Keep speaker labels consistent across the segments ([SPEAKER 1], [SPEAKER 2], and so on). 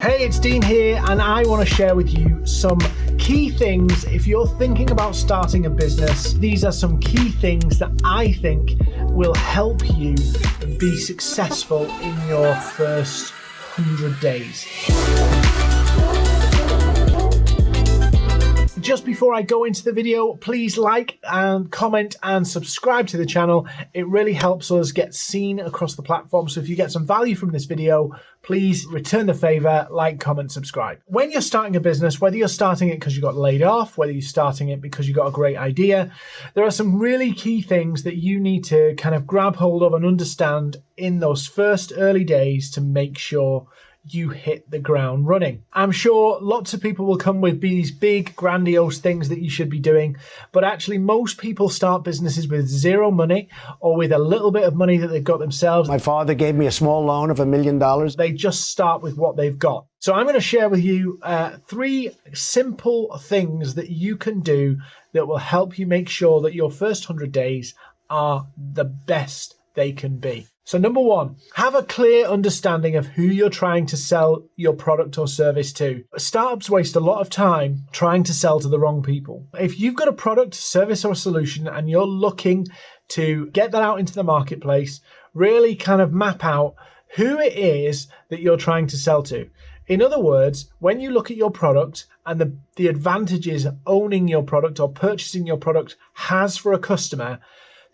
[SPEAKER 1] Hey, it's Dean here, and I want to share with you some key things if you're thinking about starting a business. These are some key things that I think will help you be successful in your first 100 days. Just before I go into the video, please like and comment and subscribe to the channel. It really helps us get seen across the platform. So if you get some value from this video, please return the favor, like, comment, subscribe. When you're starting a business, whether you're starting it because you got laid off, whether you're starting it because you got a great idea, there are some really key things that you need to kind of grab hold of and understand in those first early days to make sure you hit the ground running. I'm sure lots of people will come with these big, grandiose things that you should be doing, but actually, most people start businesses with zero money or with a little bit of money that they've got themselves.
[SPEAKER 2] My father gave me a small loan of a million dollars.
[SPEAKER 1] They just start with what they've got. So, I'm going to share with you uh, three simple things that you can do that will help you make sure that your first 100 days are the best they can be. So, number one, have a clear understanding of who you're trying to sell your product or service to. Startups waste a lot of time trying to sell to the wrong people. If you've got a product, service, or solution and you're looking to get that out into the marketplace, really kind of map out who it is that you're trying to sell to. In other words, when you look at your product and the, the advantages owning your product or purchasing your product has for a customer,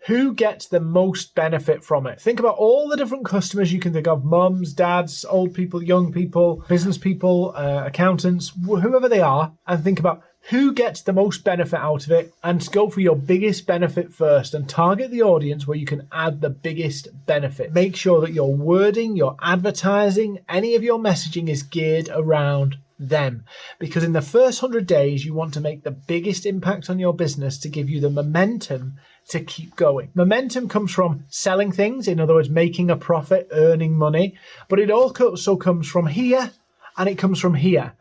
[SPEAKER 1] who gets the most benefit from it? Think about all the different customers you can think of mums, dads, old people, young people, business people, uh, accountants, whoever they are, and think about who gets the most benefit out of it and go for your biggest benefit first and target the audience where you can add the biggest benefit. Make sure that your wording, your advertising, any of your messaging is geared around them because in the first 100 days you want to make the biggest impact on your business to give you the momentum to keep going. Momentum comes from selling things, in other words, making a profit, earning money, but it also comes from here and it comes from here.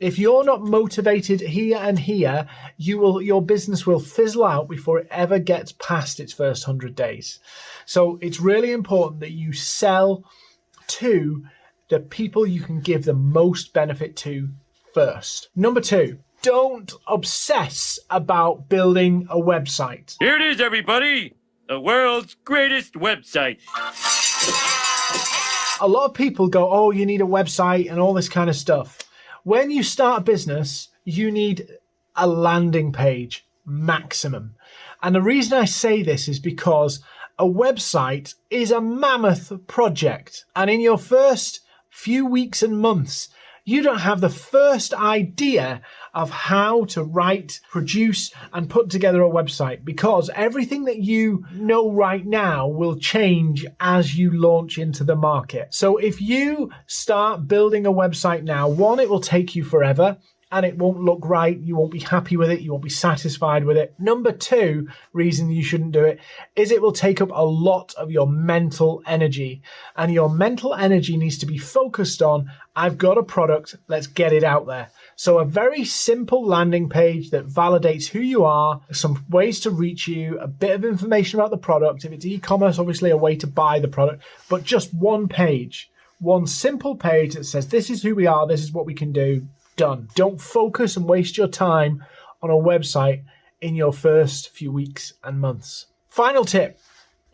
[SPEAKER 1] If you're not motivated here and here, you will your business will fizzle out before it ever gets past its first 100 days. So it's really important that you sell to the people you can give the most benefit to first. Number 2, don't obsess about building a website.
[SPEAKER 3] Here it is, everybody! The world's greatest website.
[SPEAKER 1] A lot of people go, oh, you need a website and all this kind of stuff. When you start a business, you need a landing page maximum. And the reason I say this is because a website is a mammoth project. And in your first few weeks and months, you don't have the first idea of how to write, produce, and put together a website because everything that you know right now will change as you launch into the market. So if you start building a website now, one, it will take you forever and it won't look right. You won't be happy with it. You won't be satisfied with it. Number two reason you shouldn't do it is it will take up a lot of your mental energy. And your mental energy needs to be focused on I've got a product, let's get it out there. So, a very simple landing page that validates who you are, some ways to reach you, a bit of information about the product. If it's e commerce, obviously a way to buy the product, but just one page, one simple page that says, This is who we are, this is what we can do, done. Don't focus and waste your time on a website in your first few weeks and months. Final tip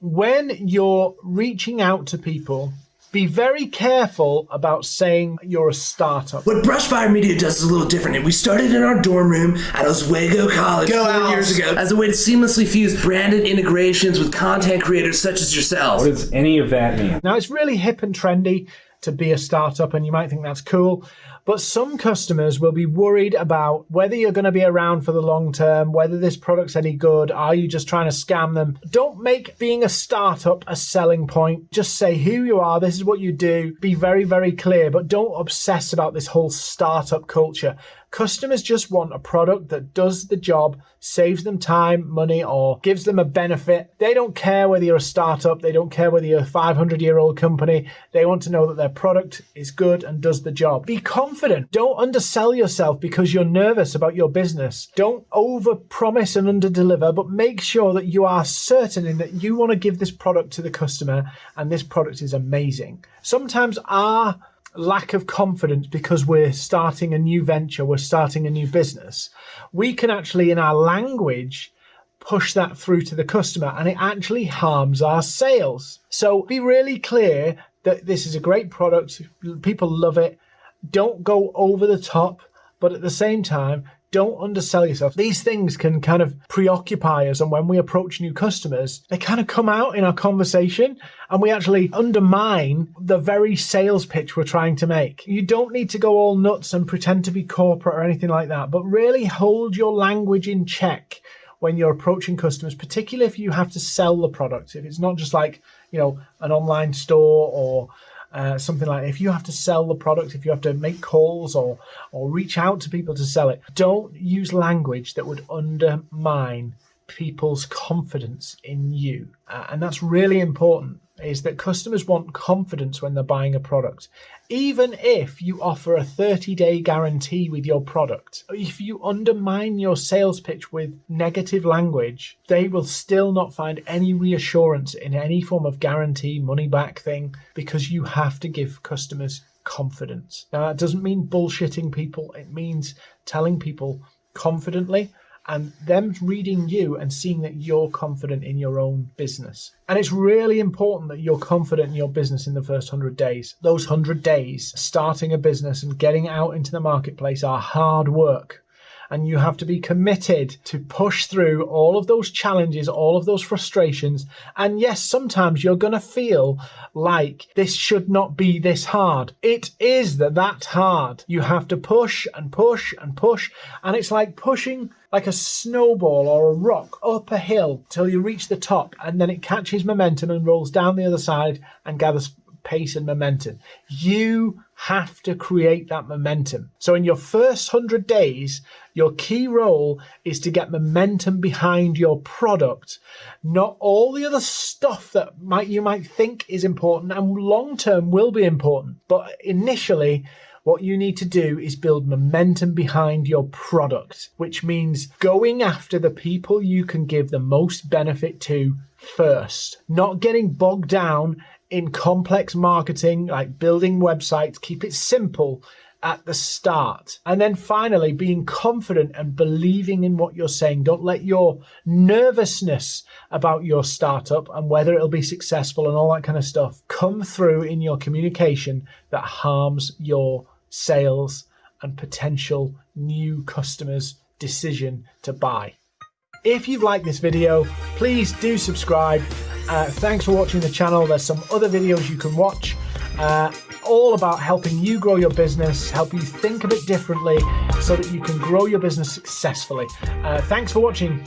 [SPEAKER 1] when you're reaching out to people, be very careful about saying you're a startup.
[SPEAKER 4] What Brushfire Media does is a little different. We started in our dorm room at Oswego College Go four out. years ago as a way to seamlessly fuse branded integrations with content creators such as yourselves.
[SPEAKER 5] What does any of that mean?
[SPEAKER 1] Now, it's really hip and trendy to be a startup, and you might think that's cool. But some customers will be worried about whether you're going to be around for the long term, whether this product's any good. Are you just trying to scam them? Don't make being a startup a selling point. Just say who you are, this is what you do. Be very, very clear, but don't obsess about this whole startup culture. Customers just want a product that does the job, saves them time, money, or gives them a benefit. They don't care whether you're a startup, they don't care whether you're a 500 year old company. They want to know that their product is good and does the job. Be confident. Don't undersell yourself because you're nervous about your business. Don't over promise and under deliver, but make sure that you are certain in that you want to give this product to the customer and this product is amazing. Sometimes our lack of confidence because we're starting a new venture, we're starting a new business, we can actually, in our language, push that through to the customer and it actually harms our sales. So be really clear that this is a great product, people love it. Don't go over the top, but at the same time, don't undersell yourself. These things can kind of preoccupy us. And when we approach new customers, they kind of come out in our conversation and we actually undermine the very sales pitch we're trying to make. You don't need to go all nuts and pretend to be corporate or anything like that, but really hold your language in check when you're approaching customers, particularly if you have to sell the product. If it's not just like, you know, an online store or uh, something like if you have to sell the product, if you have to make calls or or reach out to people to sell it, don't use language that would undermine people's confidence in you, uh, and that's really important is that customers want confidence when they're buying a product. Even if you offer a 30 day guarantee with your product, if you undermine your sales pitch with negative language, they will still not find any reassurance in any form of guarantee, money back thing, because you have to give customers confidence. Now, that doesn't mean bullshitting people, it means telling people confidently and them reading you and seeing that you're confident in your own business. And it's really important that you're confident in your business in the first 100 days. Those 100 days, starting a business and getting out into the marketplace are hard work and you have to be committed to push through all of those challenges, all of those frustrations. And yes, sometimes you're going to feel like this should not be this hard. It is that that hard. You have to push and push and push. And it's like pushing like a snowball or a rock up a hill till you reach the top and then it catches momentum and rolls down the other side and gathers pace and momentum. You have to create that momentum. So in your first 100 days, your key role is to get momentum behind your product, not all the other stuff that might you might think is important and long term will be important. But initially, what you need to do is build momentum behind your product, which means going after the people you can give the most benefit to first, not getting bogged down in complex marketing, like building websites, keep it simple at the start. And then finally, being confident and believing in what you're saying. Don't let your nervousness about your startup and whether it'll be successful and all that kind of stuff come through in your communication that harms your sales and potential new customers' decision to buy. If you've liked this video, please do subscribe. Uh, thanks for watching the channel. There's some other videos you can watch, uh, all about helping you grow your business, help you think a bit differently so that you can grow your business successfully. Uh, thanks for watching.